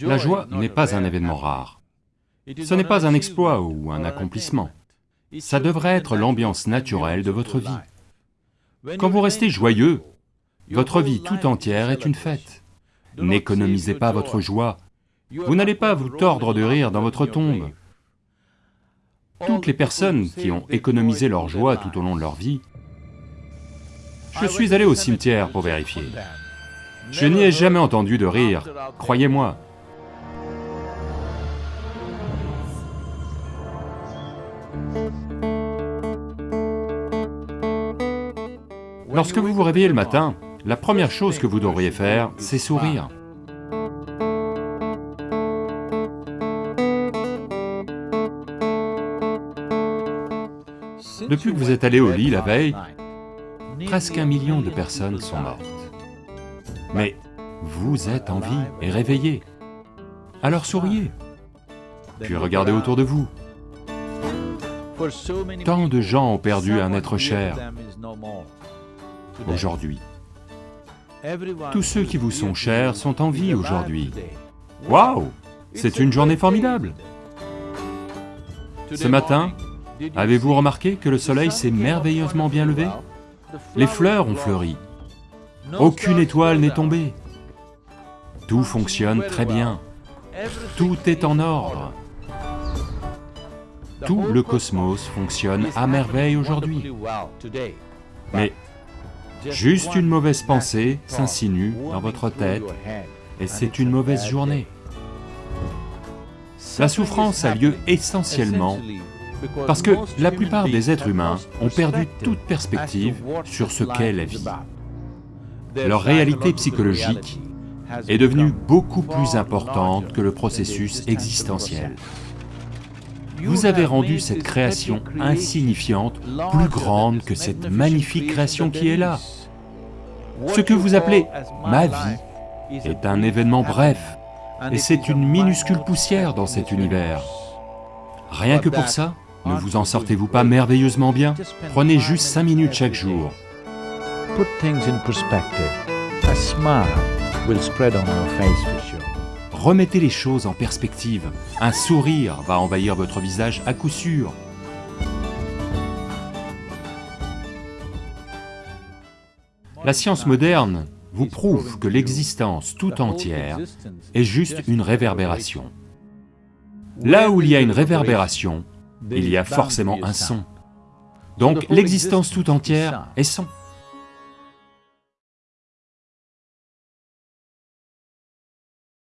La joie n'est pas un événement rare. Ce n'est pas un exploit ou un accomplissement. Ça devrait être l'ambiance naturelle de votre vie. Quand vous restez joyeux, votre vie tout entière est une fête. N'économisez pas votre joie, vous n'allez pas vous tordre de rire dans votre tombe. Toutes les personnes qui ont économisé leur joie tout au long de leur vie, je suis allé au cimetière pour vérifier. Je n'y ai jamais entendu de rire, croyez-moi. Lorsque vous vous réveillez le matin, la première chose que vous devriez faire, c'est sourire. Depuis que vous êtes allé au lit la veille, presque un million de personnes sont mortes. Mais vous êtes en vie et réveillé. Alors souriez, puis regardez autour de vous. Tant de gens ont perdu un être cher. aujourd'hui. Tous ceux qui vous sont chers sont en vie aujourd'hui. Waouh! C'est une journée formidable. Ce matin, avez-vous remarqué que le soleil s'est merveilleusement bien levé? Les fleurs ont fleuri. Aucune étoile n'est tombée. Tout fonctionne très bien. Tout est en ordre. Tout le cosmos fonctionne à merveille aujourd'hui. Mais juste une mauvaise pensée s'insinue dans votre tête et c'est une mauvaise journée. La souffrance a lieu essentiellement parce que la plupart des êtres humains ont perdu toute perspective sur ce qu'est la vie. Leur réalité psychologique est devenue beaucoup plus importante que le processus existentiel. Vous avez rendu cette création insignifiante plus grande que cette magnifique création qui est là. Ce que vous appelez ma vie est un événement bref, et c'est une minuscule poussière dans cet univers. Rien que pour ça, ne vous en sortez-vous pas merveilleusement bien Prenez juste cinq minutes chaque jour. Put things in perspective. A smile will spread on your face for sure. Remettez les choses en perspective. Un sourire va envahir votre visage à coup sûr. La science moderne vous prouve que l'existence tout entière est juste une réverbération. Là où il y a une réverbération, il y a forcément un son. Donc l'existence tout entière est son.